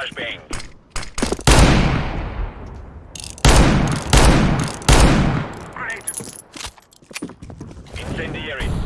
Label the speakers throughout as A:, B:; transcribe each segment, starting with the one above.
A: Flashbang.
B: Grenade!
A: Incendiary.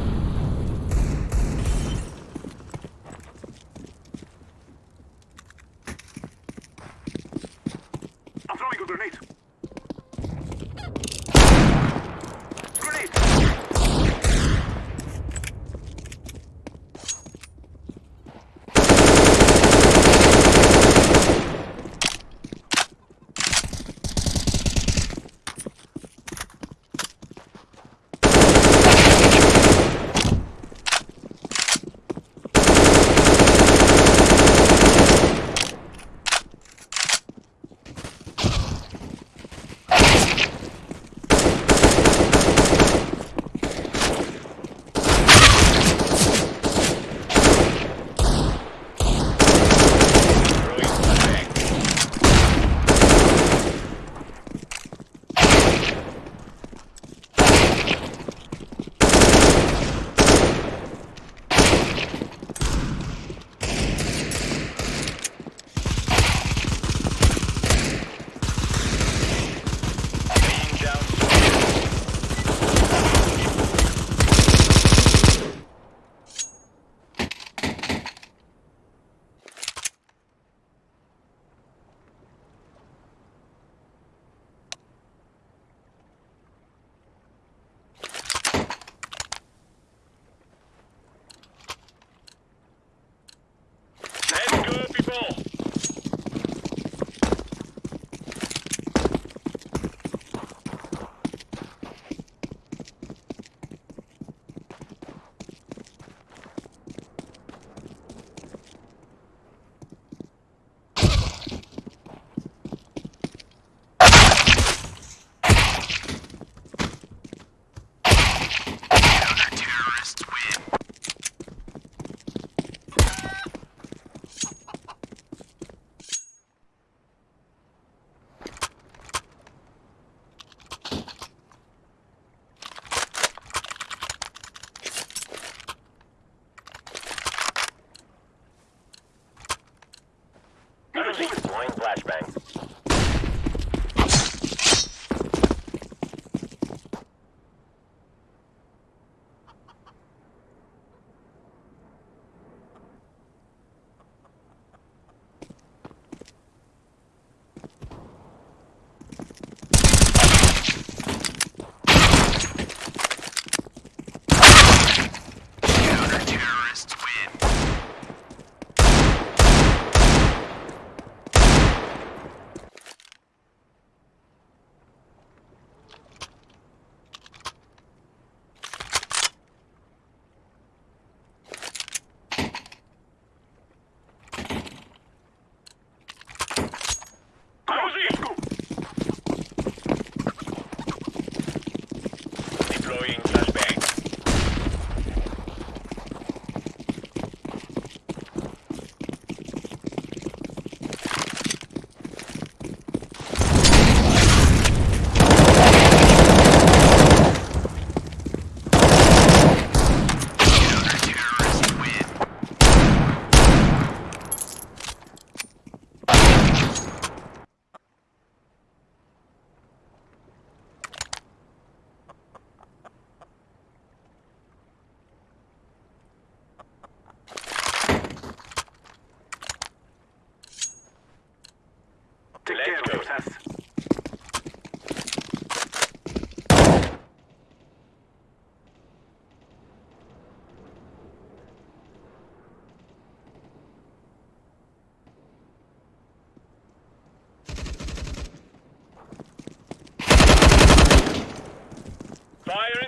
A: Firing.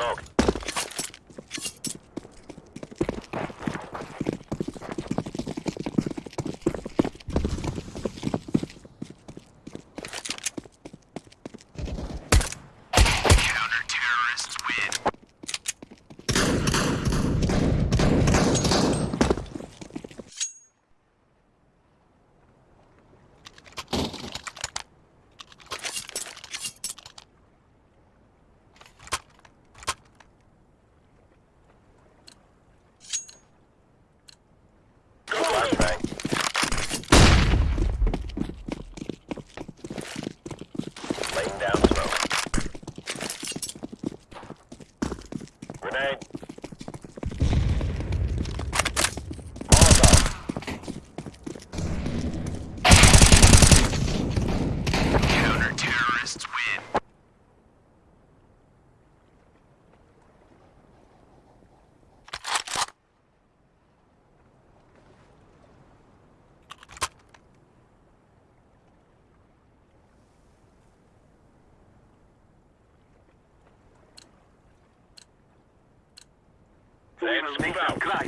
A: smoke. Let's move out.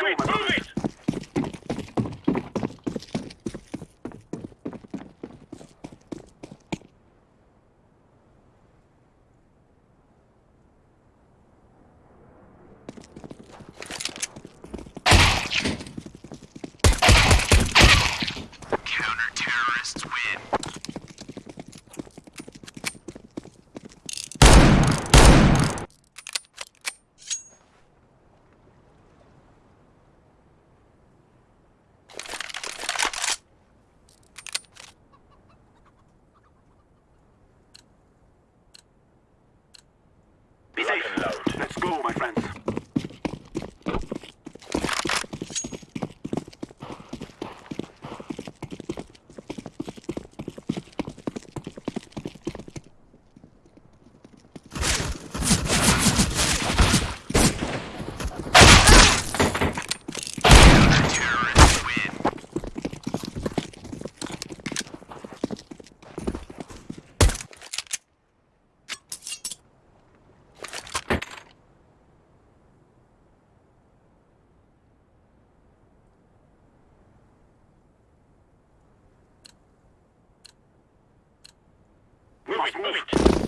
C: street. my
B: friends.
A: Move it, move it.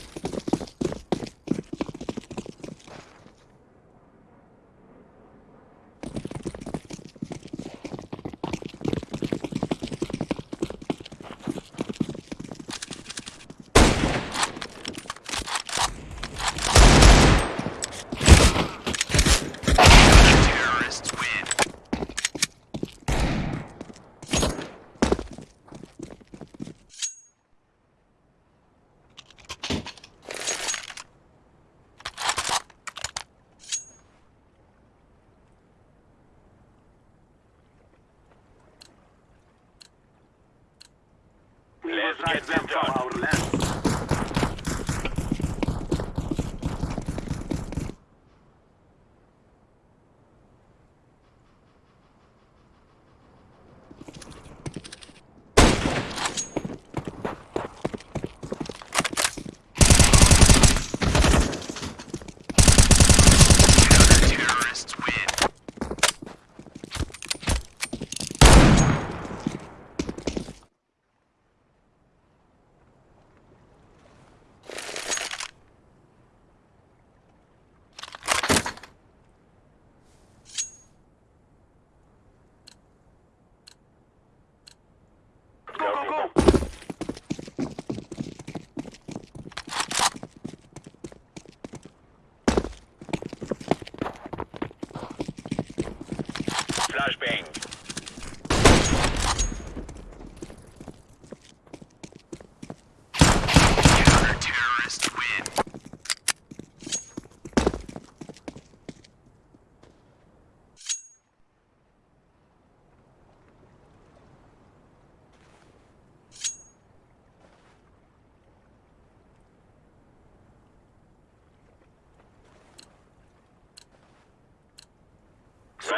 A: Get
C: ready.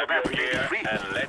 C: South
A: Africa and